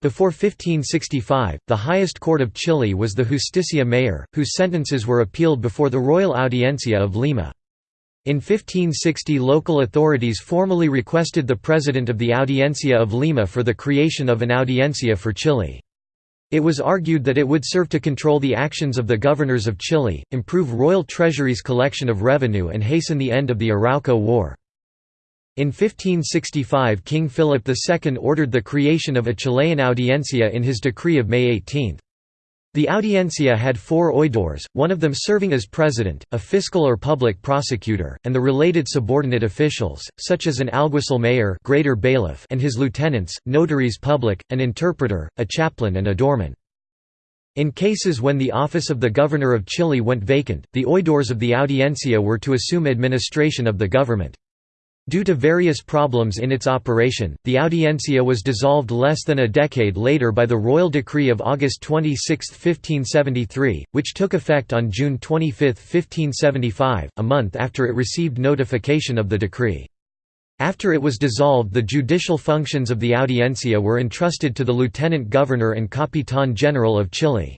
Before 1565, the highest court of Chile was the Justicia Mayor, whose sentences were appealed before the Royal Audiencia of Lima. In 1560 local authorities formally requested the president of the Audiencia of Lima for the creation of an Audiencia for Chile. It was argued that it would serve to control the actions of the governors of Chile, improve royal treasury's collection of revenue and hasten the end of the Arauco War. In 1565 King Philip II ordered the creation of a Chilean audiencia in his decree of May 18. The audiencia had four oidores, one of them serving as president, a fiscal or public prosecutor, and the related subordinate officials, such as an alguacil mayor greater bailiff and his lieutenants, notaries public, an interpreter, a chaplain and a doorman. In cases when the office of the governor of Chile went vacant, the oidores of the audiencia were to assume administration of the government. Due to various problems in its operation, the Audiencia was dissolved less than a decade later by the Royal Decree of August 26, 1573, which took effect on June 25, 1575, a month after it received notification of the decree. After it was dissolved the judicial functions of the Audiencia were entrusted to the Lieutenant Governor and Capitán General of Chile.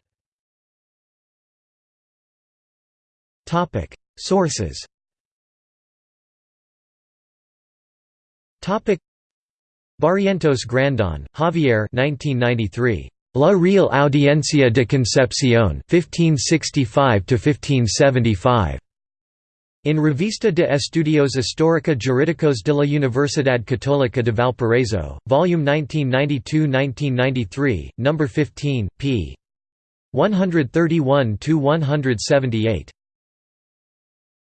Sources Barrientos Grandon, Javier 1993. La Real Audiencia de Concepción 1565 In Revista de Estudios Histórica Jurídicos de la Universidad Católica de Valparaíso, Volume 1992–1993, No. 15, p. 131–178.